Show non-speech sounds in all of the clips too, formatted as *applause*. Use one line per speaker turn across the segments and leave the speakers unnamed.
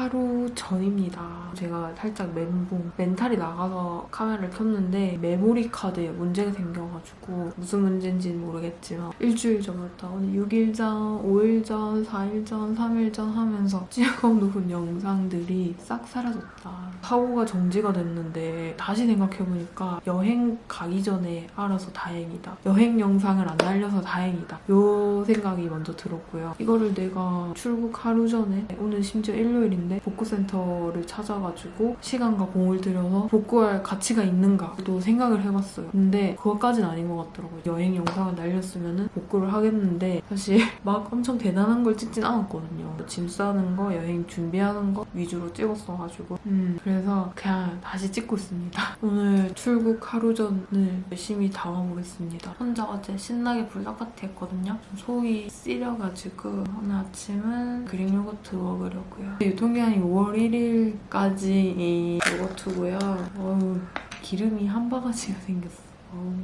하루 전입니다. 제가 살짝 멘붕, 멘탈이 나가서 카메라를 켰는데 메모리 카드에 문제가 생겨가지고 무슨 문제인지는 모르겠지만 일주일 전부터 오늘 6일 전, 5일 전, 4일 전, 3일 전 하면서 *laughs* 찍어 놓은 영상들이 싹 사라졌다. 사고가 정지가 됐는데 다시 생각해보니까 여행 가기 전에 알아서 다행이다. 여행 영상을 안 날려서 다행이다. 요 생각이 먼저 들었고요. 이거를 내가 출국 하루 전에 오늘 심지어 일요일인데 복구센터를 찾아가지고 시간과 공을 들여서 복구할 가치가 있는가도 생각을 해봤어요. 근데 그것까진 아닌 것 같더라고요. 여행 영상을 날렸으면 복구를 하겠는데 사실 *laughs* 막 엄청 대단한 걸 찍진 않았거든요. 짐 싸는 거, 여행 준비하는 거 위주로 찍었어가지고 음, 그래서 그냥 다시 찍고 있습니다. *laughs* 오늘 출국 하루 전을 열심히 담아보겠습니다. 혼자 어제 신나게 불닭파티 했거든요. 좀 속이 쓰려가지고 오늘 아침은 그릭 요거트 먹으려고요. 유통기 한이 5월 1일까지 이 요거트고요. 어우, 기름이 한 바가지가 생겼어. 어우.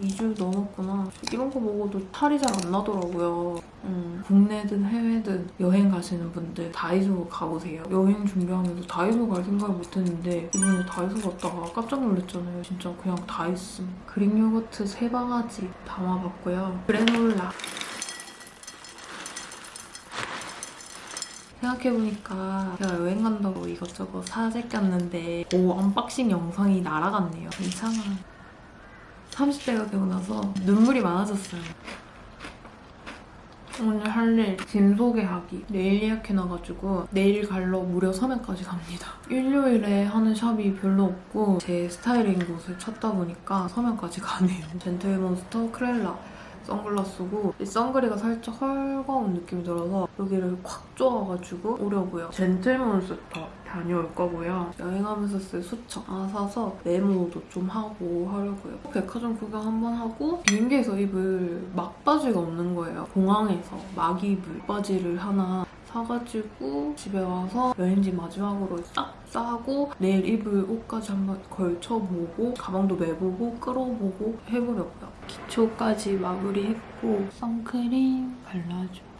2주 넘었구나. 이런 거 먹어도 탈이 잘 안 나더라고요. 음, 국내든 해외든 여행 가시는 분들 다이소 가보세요. 여행 준비하면서 다이소 갈 생각을 못했는데 이번에 다이소 갔다가 깜짝 놀랐잖아요. 진짜 그냥 다 있음. Greek yogurt 세 바가지 담아봤고요. 그래놀라. 생각해보니까 제가 여행 간다고 이것저것 사재꼈는데 오 unboxing 영상이 날아갔네요. 괜찮아. 30대가 되고 나서 눈물이 많아졌어요. 오늘 할 일 짐 소개하기 네일 예약해놔가지고 네일 갈러 무려 서면까지 갑니다. 일요일에 하는 샵이 별로 없고 제 스타일인 곳을 찾다 보니까 서면까지 가네요. *laughs* 젠틀몬스터 크렐라 선글라스고 이 선글이가 살짝 헐거운 느낌이 들어서 여기를 콱 쪼아가지고 오려고요. 젠틀몬스터 다녀올 거고요. 여행하면서 쓸 수첩 하나 사서 메모도 좀 하고 하려고요. 백화점 구경 한번 하고 비행기에서 입을 막 바지가 없는 거예요. 공항에서 막 입을 바지를 하나 사가지고 집에 와서 여행지 마지막으로 싹 싸고 내일 입을 옷까지 한번 걸쳐보고 가방도 매보고 끌어보고 해보려고요. 기초까지 마무리했고 선크림 발라줍니다.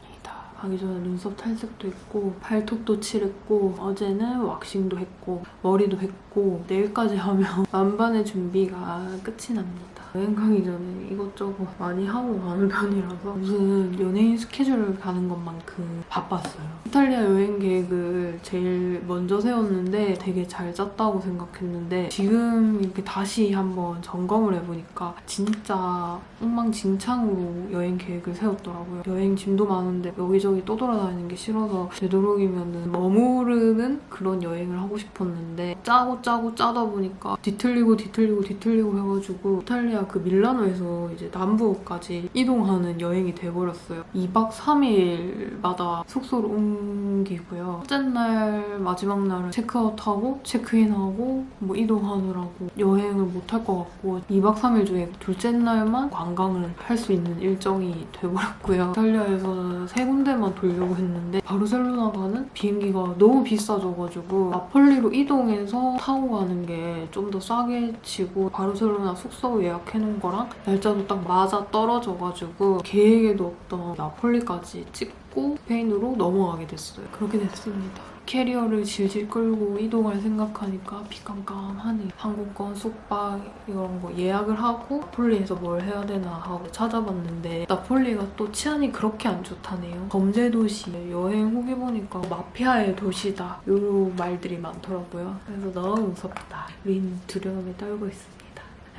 가기 전에 눈썹 탈색도 했고 발톱도 칠했고 어제는 왁싱도 했고 머리도 했고 내일까지 하면 *laughs* 만반의 준비가 끝이 납니다. 여행 가기 전에 이것저것 많이 하고 가는 편이라서 무슨 연예인 스케줄을 가는 것만큼 바빴어요. 이탈리아 여행 계획을 제일 먼저 세웠는데 되게 잘 짰다고 생각했는데 지금 이렇게 다시 한번 점검을 해보니까 진짜 엉망진창으로 여행 계획을 세웠더라고요. 여행 짐도 많은데 여기저기 또 돌아다니는 게 싫어서 되도록이면 머무르는 그런 여행을 하고 싶었는데 짜고 짜고 짜다 보니까 뒤틀리고 뒤틀리고 뒤틀리고 해가지고 이탈리아 그 밀라노에서 이제 남부까지 이동하는 여행이 돼버렸어요. 2박 3일마다 숙소를 옮기고요. 첫째 날 마지막 날은 체크아웃하고 체크인하고 뭐 이동하느라고 여행을 못 할 것 같고 2박 3일 중에 둘째 날만 관광을 할 수 있는 일정이 돼버렸고요. 이탈리아에서는 세 군데만 돌려고 했는데 바르셀로나 가는 비행기가 너무 비싸져가지고 나폴리로 이동해서 타고 가는 게 좀 더 싸게 치고 바르셀로나 숙소 예약 해놓은 거랑 날짜도 딱 맞아 떨어져가지고 계획에도 없던 나폴리까지 찍고 스페인으로 넘어가게 됐어요. 그렇게 됐습니다. 캐리어를 질질 끌고 이동할 생각하니까 비깜깜하네. 항공권, 숙박 이런 거 예약을 하고 나폴리에서 뭘 해야 되나 하고 찾아봤는데 나폴리가 또 치안이 그렇게 안 좋다네요. 범죄 도시, 여행 후기 보니까 마피아의 도시다 이런 말들이 많더라고요. 그래서 너무 무섭다. 우린 두려움에 떨고 있습니다.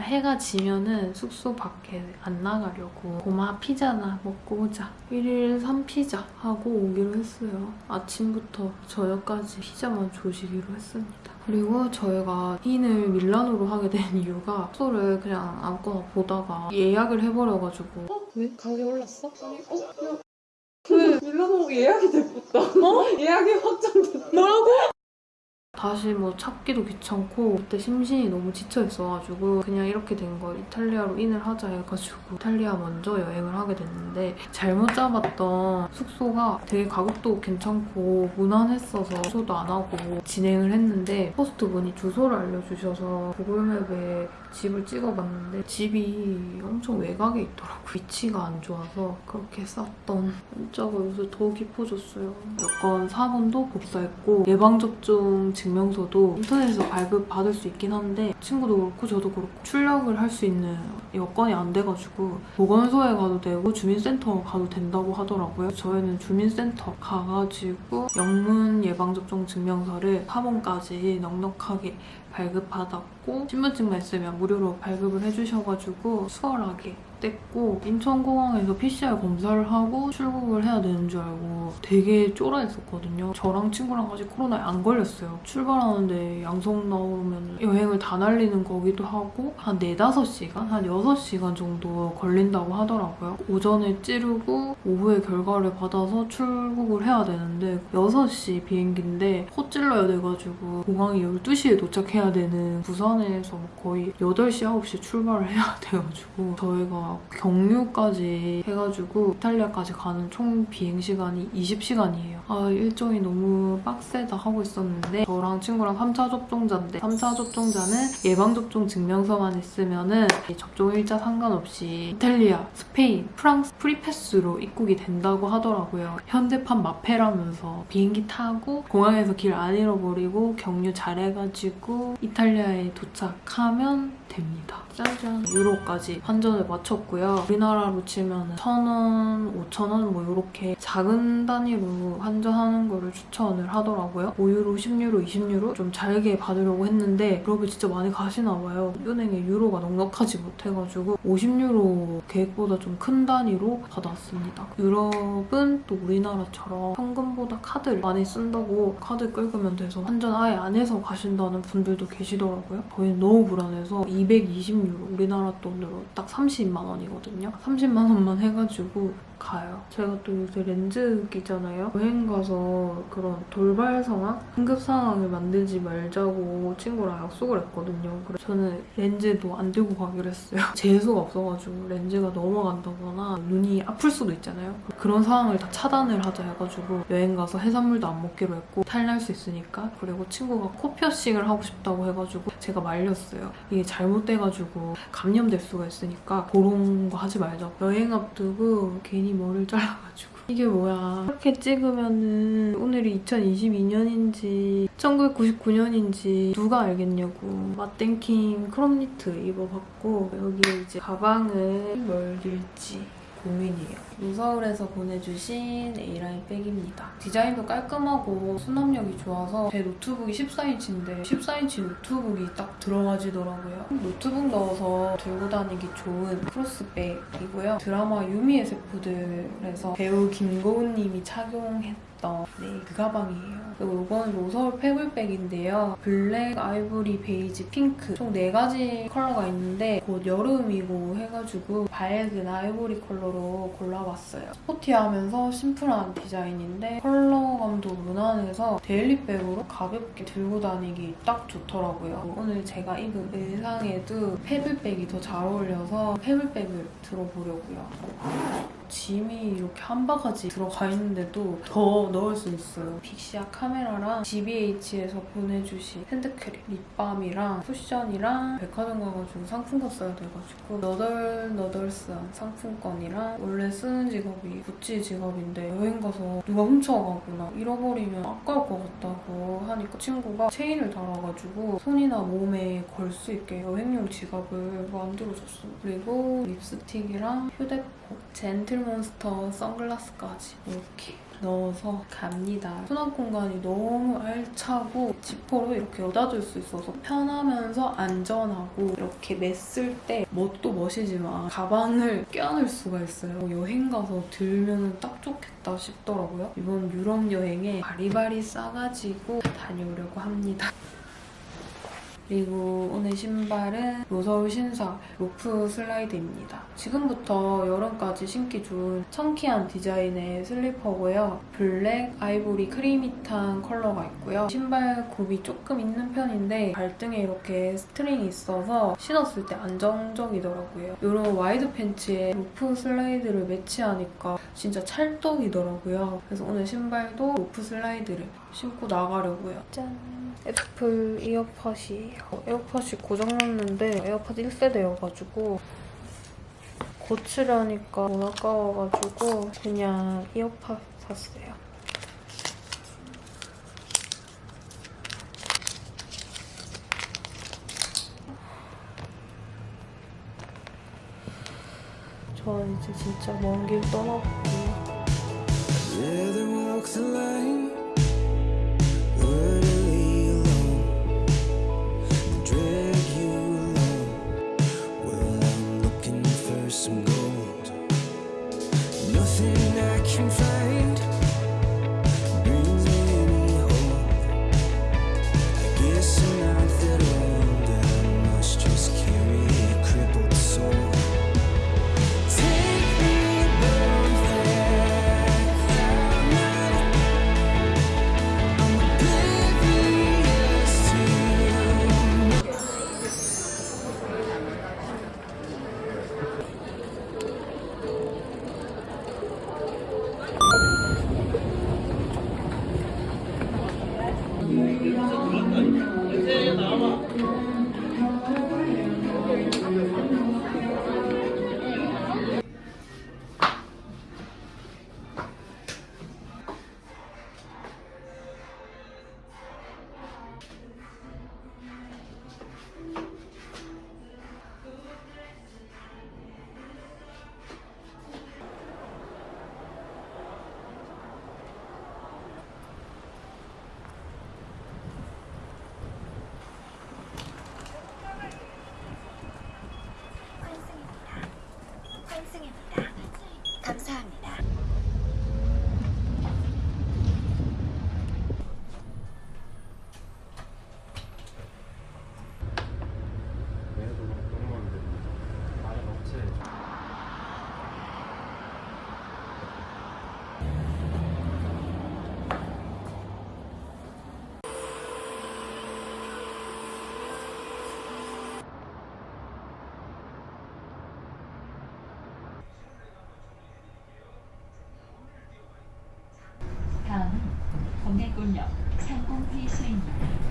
해가 지면은 숙소 밖에 안 나가려고 고마 피자나 먹고 오자 1일 3피자 하고 오기로 했어요 아침부터 저녁까지 피자만 조시기로 했습니다 그리고 저희가 인을 밀라노로 하게 된 이유가 숙소를 그냥 아무거나 보다가 예약을 해버려가지고
어? 왜? 가격이 올랐어?
아니, 어? 야. 그 밀라노 예약이 됐다. 어? *laughs* 예약이 확정됐다.
뭐라고? 다시 뭐 찾기도 귀찮고 그때 심신이 너무 지쳐 있어가지고 그냥 이렇게 된거 이탈리아로 인을 하자 해가지고 이탈리아 먼저 여행을 하게 됐는데 잘못 잡았던 숙소가 되게 가격도 괜찮고 무난했어서 숙소도 안 하고 진행을 했는데 호스트 분이 주소를 알려주셔서 구글맵에 집을 찍어봤는데 집이 엄청 외곽에 있더라고요. 위치가 안 좋아서 그렇게 쌌던 문자가 요새 더 깊어졌어요. 여권 4번도 복사했고 예방접종 증명서도 인터넷에서 발급 받을 수 있긴 한데 친구도 그렇고 저도 그렇고 출력을 할 수 있는 여건이 안 돼가지고 보건소에 가도 되고 주민센터 가도 된다고 하더라고요. 저희는 주민센터 가가지고 영문 예방접종 증명서를 4번까지 넉넉하게 발급받았고 신분증만 있으면 무료로 발급을 해주셔가지고 수월하게 뗐고 인천공항에서 PCR 검사를 하고 출국을 해야 되는 줄 알고 되게 쫄아했었거든요. 저랑 친구랑 아직 코로나에 안 걸렸어요. 출발하는데 양성 나오면 여행을 다 날리는 거기도 하고 한 4, 5시간? 한 6시간 정도 걸린다고 하더라고요. 오전에 찌르고 오후에 결과를 받아서 출국을 해야 되는데 6시 비행기인데 코 찔러야 돼가지고 공항이 12시에 도착해야 되는 부산에서 거의 8시, 9시 출발을 해야 *laughs* 돼가지고 저희가 경유까지 해가지고 이탈리아까지 가는 총 비행 시간이 20시간이에요. 아 일정이 너무 빡세다 하고 있었는데 저랑 친구랑 3차 접종자인데 3차 접종자는 예방접종 증명서만 있으면 은 접종 일자 상관없이 이탈리아, 스페인, 프랑스 프리패스로 입국이 된다고 하더라고요. 현대판 마패라면서 비행기 타고 공항에서 길 안 잃어버리고 경유 잘해가지고 이탈리아에 도착하면 됩니다. 짜잔. 유로까지 환전을 마쳤고요. 우리나라로 치면 1,000원, 5,000원 뭐 이렇게 작은 단위로 환전하는 거를 추천을 하더라고요. 5유로, 10유로, 20유로 좀 잘게 받으려고 했는데 유럽에 진짜 많이 가시나 봐요. 은행에 유로가 넉넉하지 못해가지고 50유로 계획보다 좀 큰 단위로 받았습니다. 유럽은 또 우리나라처럼 현금보다 카드를 많이 쓴다고 카드 긁으면 돼서 환전 아예 안 해서 가신다는 분들도 계시더라고요. 저희는 너무 불안해서 220유로 우리나라 돈으로 딱 30만 원이거든요. 30만 원만 해가지고 가요. 제가 또 요새 렌즈 끼잖아요. 여행 가서 그런 돌발 상황, 응급 상황을 만들지 말자고 친구랑 약속을 했거든요. 그래서 저는 렌즈도 안 들고 가기로 했어요. *laughs* 재수가 없어가지고 렌즈가 넘어간다거나 눈이 아플 수도 있잖아요. 그런 상황을 다 차단을 하자 해가지고 여행 가서 해산물도 안 먹기로 했고 탈날 수 있으니까 그리고 친구가 코 피어싱을 하고 싶다고 해가지고 제가 말렸어요. 이게 잘못돼가지고 감염될 수가 있으니까 그런 거 하지 말자. 여행 앞두고 괜히 머리를 잘라가지고. *laughs* 이게 뭐야. 이렇게 찍으면은 오늘이 2022년인지 1999년인지 누가 알겠냐고. 마뗑킴 크롭니트 입어봤고 여기에 이제 가방을 뭘 넣을지? 고민이에요. 로서울에서 보내주신 A라인 백입니다. 디자인도 깔끔하고 수납력이 좋아서 제 노트북이 14인치인데 14인치 노트북이 딱 들어가지더라고요. 노트북 넣어서 들고 다니기 좋은 크로스백이고요. 드라마 유미의 세포들에서 배우 김고은님이 착용했던 네, 그 가방이에요. 그리고 이건 로서울 패블백인데요. 블랙, 아이보리, 베이지, 핑크 총 4가지 컬러가 있는데 곧 여름이고 해가지고 밝은 아이보리 컬러로 골라봤어요. 스포티하면서 심플한 디자인인데 컬러감도 무난해서 데일리백으로 가볍게 들고 다니기 딱 좋더라고요. 오늘 제가 입은 의상에도 패블백이 더 잘 어울려서 패블백을 들어보려고요. 짐이 이렇게 한 바가지 들어가 있는데도 더 넣을 수 있어요. 빅시아 카메라랑 GBH에서 보내주신 핸드크림, 립밤이랑 쿠션이랑 백화점 가가지고 상품권 써야 돼가지고 너덜너덜스한 상품권이랑 원래 쓰는 지갑이 구찌 지갑인데 여행 가서 누가 훔쳐가거나 잃어버리면 아까울 것 같다고 하니까 친구가 체인을 달아가지고 손이나 몸에 걸 수 있게 여행용 지갑을 만들어줬어요. 그리고 립스틱이랑 휴대폰, 젠틀몬스터 선글라스까지 이렇게 넣어서 갑니다. 수납 공간이 너무 알차고 지퍼로 이렇게 여닫을 수 있어서 편하면서 안전하고 이렇게 맸을 때 멋도 멋이지만 가방을 껴안을 수가 있어요. 여행 가서 들면 딱 좋겠다 싶더라고요. 이번 유럽 여행에 바리바리 싸가지고 다녀오려고 합니다. 그리고 오늘 신발은 로서울 신사 로프 슬라이드입니다. 지금부터 여름까지 신기 좋은 청키한 디자인의 슬리퍼고요. 블랙, 아이보리, 크리밋한 컬러가 있고요. 신발 굽이 조금 있는 편인데 발등에 이렇게 스트링이 있어서 신었을 때 안정적이더라고요. 이런 와이드 팬츠에 로프 슬라이드를 매치하니까 진짜 찰떡이더라고요. 그래서 오늘 신발도 로프 슬라이드를 신고 나가려고요. 짠! 애플 이어팟이에요. 에어팟이 고장났는데 에어팟 1세대여가지고 고치려니까 돈 아까워가지고 그냥 이어팟 샀어요. 저 이제 진짜 먼 길 떠나거든요.
동해골역 상공회수입니다.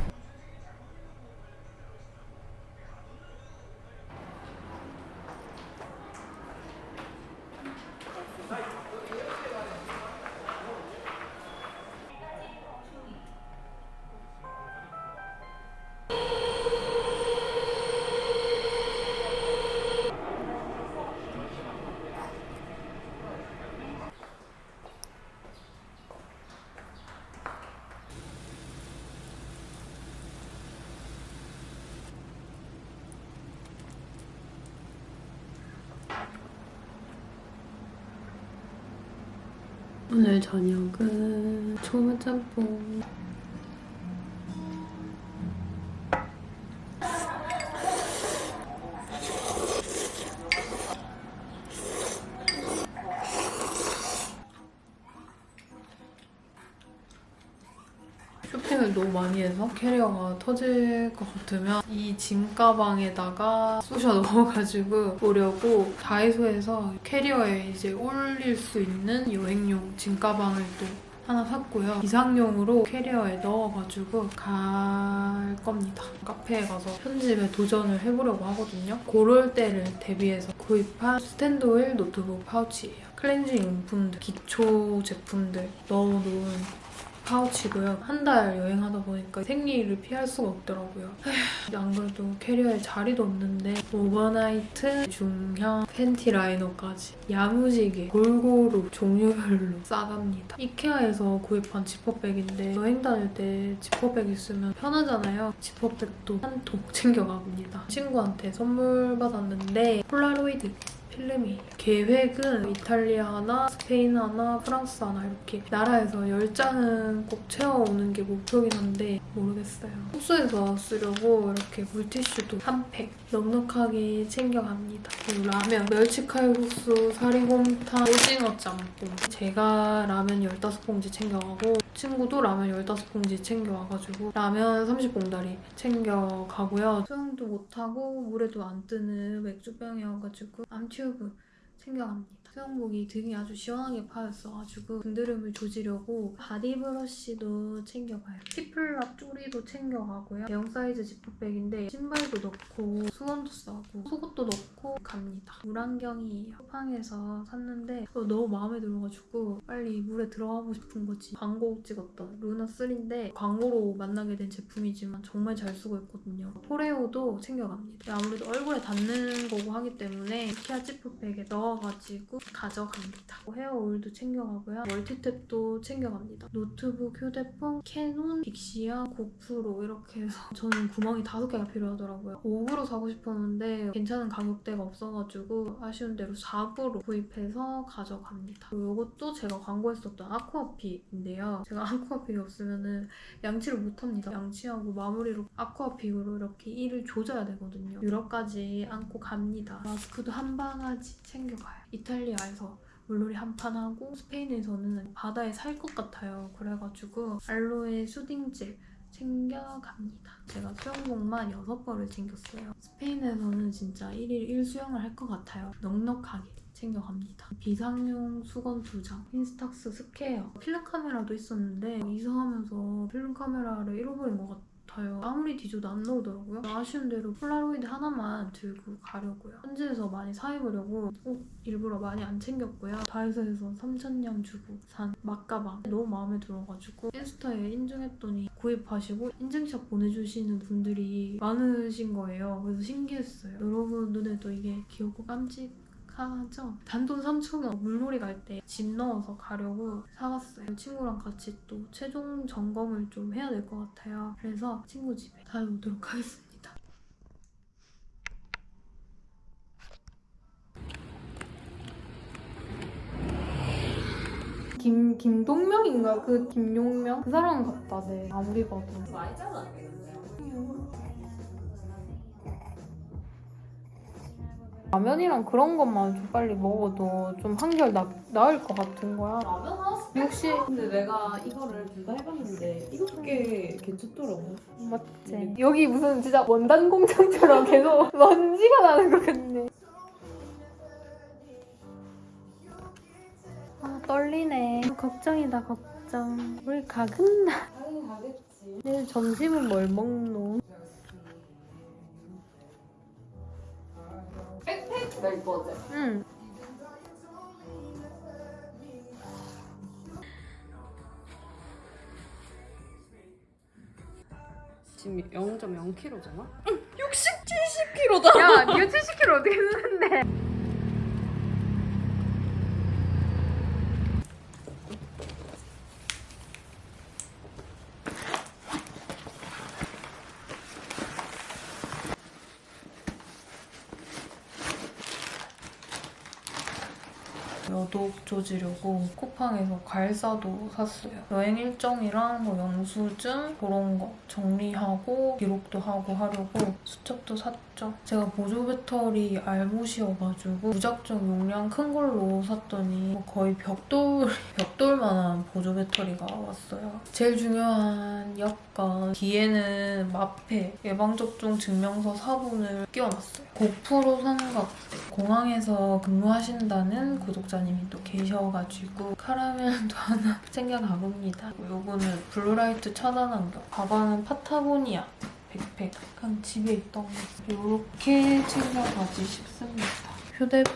오늘 저녁은 초무짬뽕. 많이 해서 캐리어가 터질 것 같으면 이 짐 가방에다가 쑤셔 *laughs* 넣어가지고 오려고 다이소에서 캐리어에 이제 올릴 수 있는 여행용 짐 가방을 또 하나 샀고요. 비상용으로 캐리어에 넣어가지고 갈 겁니다. 카페에 가서 편집에 도전을 해보려고 하거든요. 그럴 때를 대비해서 구입한 스탠드 오일 노트북 파우치예요. 클렌징 용품들, 기초 제품들 넣어놓은 파우치고요. 한 달 여행하다 보니까 생리를 피할 수가 없더라고요. 에휴, 안 그래도 캐리어에 자리도 없는데 오버나이트, 중형, 팬티 라이너까지 야무지게 골고루 종류별로 싸갑니다. 이케아에서 구입한 지퍼백인데 여행 다닐 때 지퍼백 있으면 편하잖아요. 지퍼백도 한 통 챙겨갑니다. 친구한테 선물 받았는데 폴라로이드 필름이 계획은 이탈리아 하나, 스페인 하나, 프랑스 하나 이렇게 나라에서 10장은 꼭 채워오는 게 목표긴 한데 모르겠어요. 숙소에서 쓰려고 이렇게 물티슈도 한 팩 넉넉하게 챙겨갑니다. 그리고 라면, 멸치칼국수, 사리곰탕, 오징어 짬뽕 제가 라면 15봉지 챙겨가고 친구도 라면 15봉지 챙겨와가지고 라면 30봉다리 챙겨가고요. 수영도 못하고 물에도 안 뜨는 맥주병이어가지고 암 튜브 챙겨갑니다. 수영복이 등이 아주 시원하게 파였어가지고 등드름을 조지려고 바디 브러쉬도 챙겨가요. 핏플랍 쪼리도 챙겨가고요. 대형 사이즈 지퍼백인데 신발도 넣고 수건도 싸고 속옷도 넣고 갑니다. 물안경이에요. 쿠팡에서 샀는데 너무 마음에 들어가지고 빨리 물에 들어가고 싶은 거지. 광고 찍었던 루나3인데 광고로 만나게 된 제품이지만 정말 잘 쓰고 있거든요. 포레오도 챙겨갑니다. 아무래도 얼굴에 닿는 거고 하기 때문에 이케아 지퍼백에 넣어가지고 가져갑니다. 헤어 오일도 챙겨가고요. 멀티탭도 챙겨갑니다. 노트북, 휴대폰, 캐논, 빅시아, 고프로 이렇게 해서 *laughs* 저는 구멍이 다섯 개가 필요하더라고요. 5구로 사고 싶었는데 괜찮은 가격대가 없어가지고 아쉬운 대로 4구로 구입해서 가져갑니다. 이것도 제가 광고했었던 아쿠아픽인데요. 제가 아쿠아픽이 없으면은 양치를 못합니다. 양치하고 마무리로 아쿠아픽으로 이렇게 이를 조져야 되거든요. 유럽까지 안고 갑니다. 마스크도 한 바가지 챙겨가요. 이탈리아에서 물놀이 한 판 하고 스페인에서는 바다에 살 것 같아요. 그래가지고 알로에 수딩젤 챙겨갑니다. 제가 수영복만 6벌을 챙겼어요. 스페인에서는 진짜 1일 1수영을 할 것 같아요. 넉넉하게 챙겨갑니다. 비상용 수건 2장, 인스탁스 스퀘어, 필름 카메라도 있었는데 이사하면서 필름 카메라를 잃어버린 것 같아요. 아무리 뒤져도 안 나오더라고요. 아쉬운 대로 폴라로이드 하나만 들고 가려고요. 현지에서 많이 사입으려고 옷 일부러 많이 안 챙겼고요. 다이소에서 3,000냥 주고 산 막가방 너무 마음에 들어가지고 인스타에 인증했더니 구입하시고 인증샷 보내주시는 분들이 많으신 거예요. 그래서 신기했어요. 여러분 눈에도 이게 귀엽고 깜찍 하죠? 단돈 3,000원 물놀이 갈때짐 넣어서 가려고 사갔어요. 친구랑 같이 또 최종 점검을 좀 해야 될 것 같아요. 그래서 친구 집에 다녀오도록 하겠습니다. 김 김동명인가 그 김용명 그 사람 같다 네 아무리 봐도 라면이랑 그런 것만 좀 빨리 먹어도 좀 한결 나, 나을 것 같은 거야.
라면 하나씩
역시
근데 내가 이거를 둘 다 해봤는데 꽤 괜찮더라고.
맞지. 여기 무슨 진짜 원단 공장처럼 계속 *laughs* 먼지가 나는 것 같네. 아 떨리네. 걱정이다 걱정. 우리 가겠나
당연히 가겠지.
내일 점심은 뭘 먹노?
낼 거지?
응
지금 0.0kg잖아? 60, 70kg다
야, 니가 70kg 어떻게 쓰는데? 조지려고 쿠팡에서 괄사도 샀어요. 여행 일정이랑 뭐 영수증 그런 거 정리하고 기록도 하고 하려고 수첩도 샀죠. 제가 보조 배터리 알못이어가지고 무작정 용량 큰 걸로 샀더니 뭐 거의 벽돌 *laughs* 벽돌만한 보조 배터리가 왔어요. 제일 중요한 여권 뒤에는 마패 예방접종 증명서 사본을 끼워놨어요. 고프로 삼각대 공항에서 근무하신다는 구독자님이 또 계셔가지고 카라멜도 *laughs* 하나 챙겨가봅니다. 요거는 블루라이트 차단 안경 가방은 파타고니아 백팩 그냥 집에 있던 거 이렇게 챙겨가지 싶습니다. 휴대폰,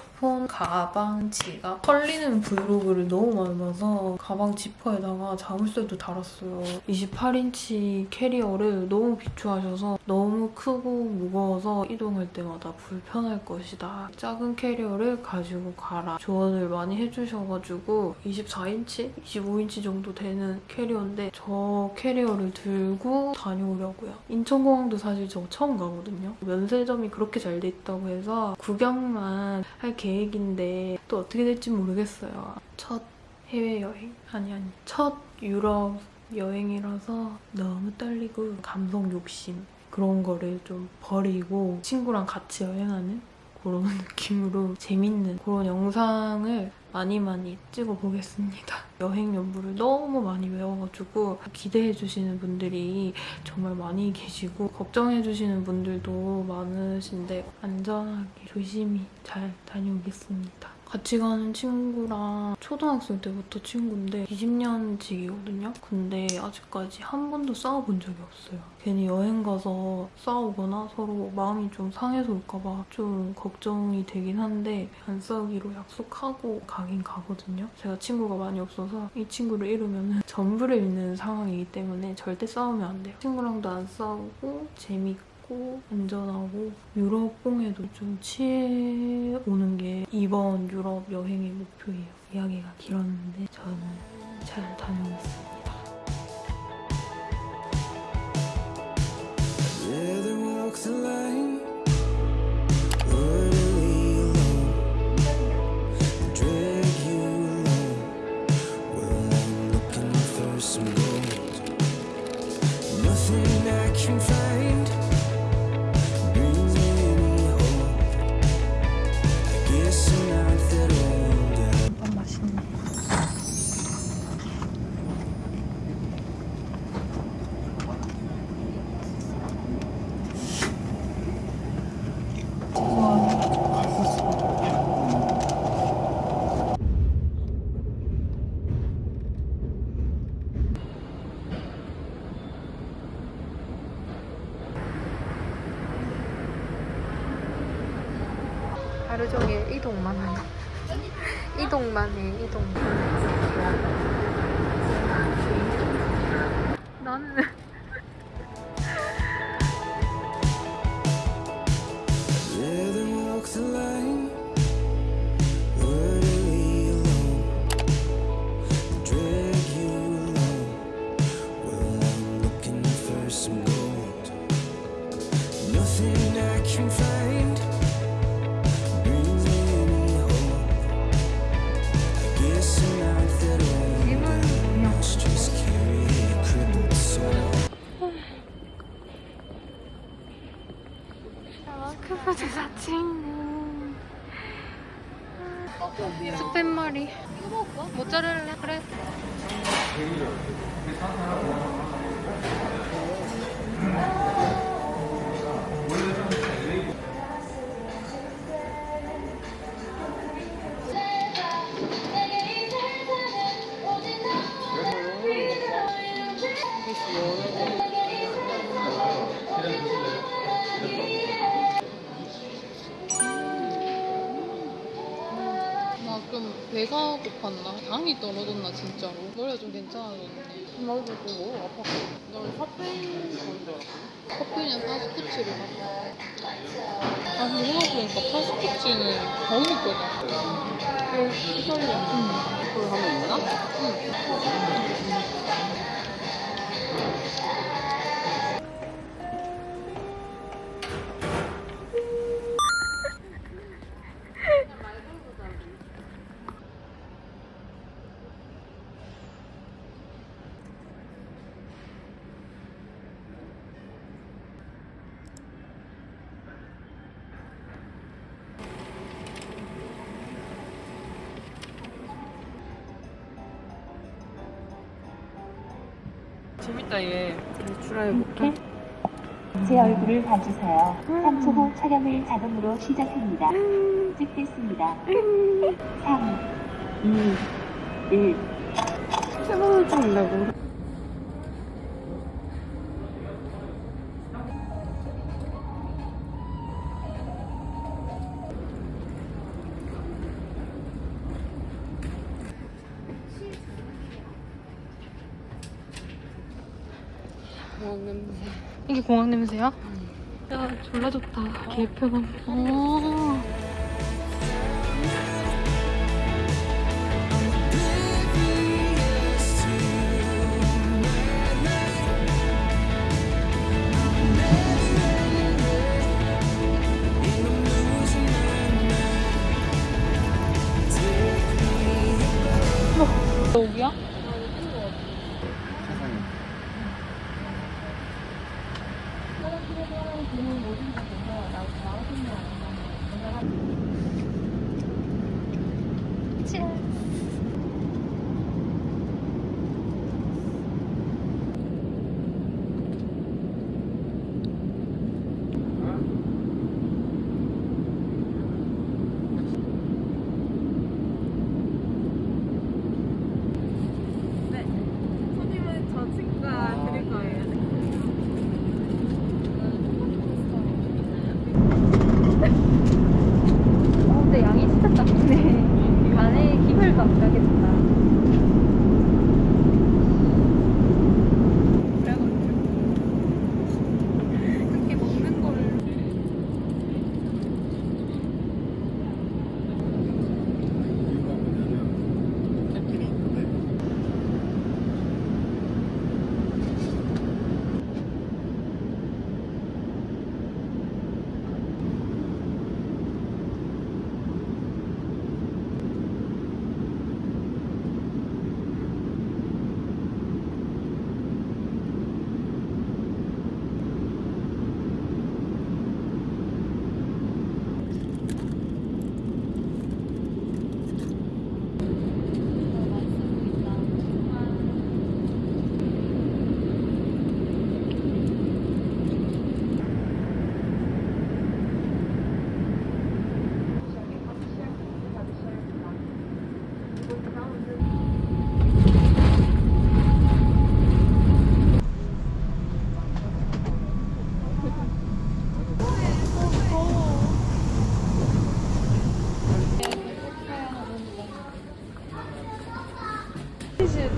가방, 지갑 털리는 브이로그를 너무 많이 봐서 가방 지퍼에다가 자물쇠도 달았어요. 28인치 캐리어를 너무 비추하셔서 너무 크고 무거워서 이동할 때마다 불편할 것이다. 작은 캐리어를 가지고 가라. 조언을 많이 해주셔가지고 24인치? 25인치 정도 되는 캐리어인데 저 캐리어를 들고 다녀오려고요. 인천공항도 사실 저 처음 가거든요. 면세점이 그렇게 잘 돼 있다고 해서 구경만 일단 할 계획인데 또 어떻게 될지 모르겠어요. 첫 해외여행? 아니 아니 첫 유럽 여행이라서 너무 떨리고 감성 욕심 그런 거를 좀 버리고 친구랑 같이 여행하는 그런 *laughs* 느낌으로 재밌는 그런 영상을 많이 많이 찍어보겠습니다. 여행 연부를 너무 많이 외워가지고 기대해주시는 분들이 정말 많이 계시고 걱정해주시는 분들도 많으신데 안전하게 조심히 잘 다녀오겠습니다. 같이 가는 친구랑 초등학생 때부터 친구인데 20년직이거든요. 근데 아직까지 한 번도 싸워본 적이 없어요. 괜히 여행 가서 싸우거나 서로 마음이 좀 상해서 올까봐 좀 걱정이 되긴 한데 안 싸우기로 약속하고 가긴 가거든요. 제가 친구가 많이 없어서 이 친구를 잃으면 전부를 잃는 상황이기 때문에 절대 싸우면 안 돼요. 친구랑도 안 싸우고 재밌고 고 안전하고 유럽봉에도 좀 취해 오는 게 이번 유럽 여행의 목표예요. 이야기가 길었는데 저는 잘
gold. Nothing I can find
하루 종일 이동만 하네. *laughs* 이동만 해, 이동. 나는 크부 제사친구. 스팸머리. 모짜렐라. 그래 배가 고팠나? 당이 떨어졌나 진짜로? 머리가 좀 괜찮아졌네. 나도 그거 아팠고 난 카페인 건줄 알았어. 카페인이랑 파스쿠치를 먹어. 아 근데 생각해보니까 파스쿠치는 거의 거든 좀 휘설려 응. 그걸 재밌다 얘
출하해볼게.
제 얼굴을 봐주세요. 3초 후 촬영을 자동으로 시작합니다. 시작됐습니다. 3, 2, 1.
세 번을 찍는다고. 공항 냄새.
이게 공항 냄새야? 야 졸라 좋다 개편함 어.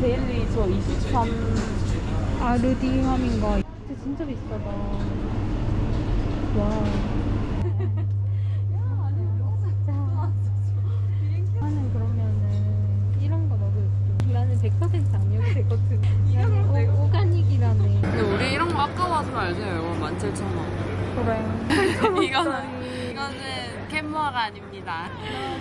데일리 저 23. 아, 루디함인가? 근데 진짜 비싸다. *laughs* 와. 나는 그러면은 이런 거 먹을 게 나는 100% 악력이 되거든. 나는 오, 오가닉이라네.
근데 우리 이런 거 아까 와서 알죠? 이거 17,000원.
그래. *laughs*
이거는 *laughs* 이거는 캔모아가 아닙니다. 아닙니다.